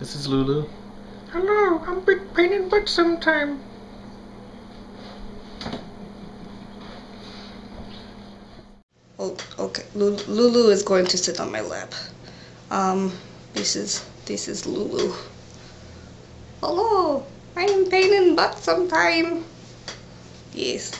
This is Lulu. Hello, I'm big pain in butt sometime. Oh, okay. Lulu is going to sit on my lap. Um, this is this is Lulu. Hello, I'm pain in butt sometime. Yes.